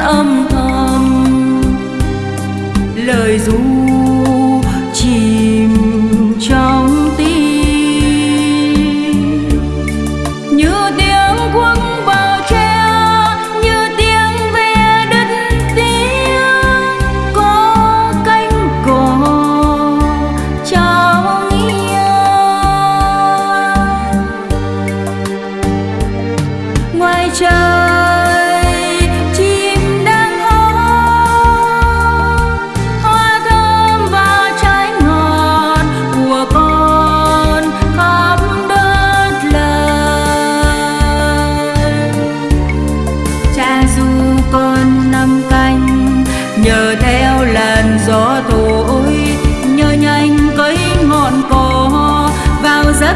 âm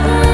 love.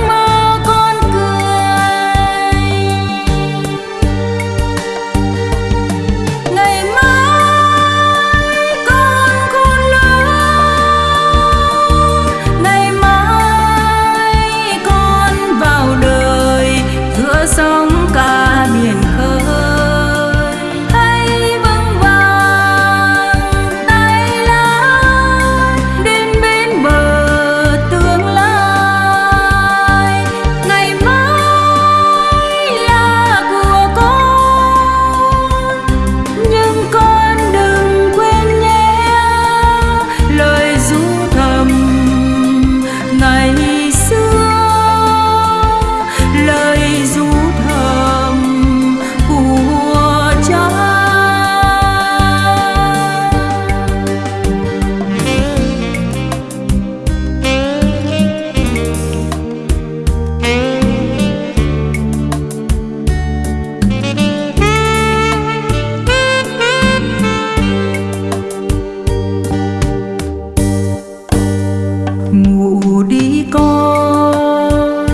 ngủ đi con.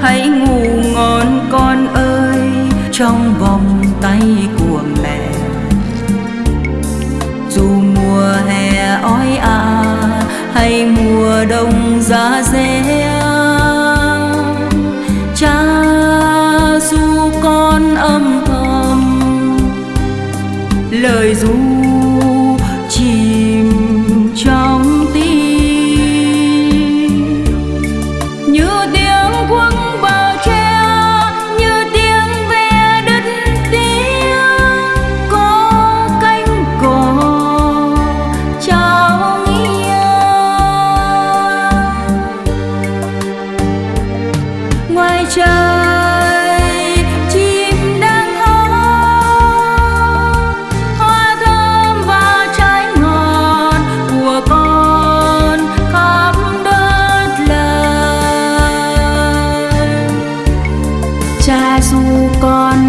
Hãy ngủ ngon con ơi trong vòng tay của mẹ. Dù mùa hè ói ả à, hay mùa đông giá rét dù còn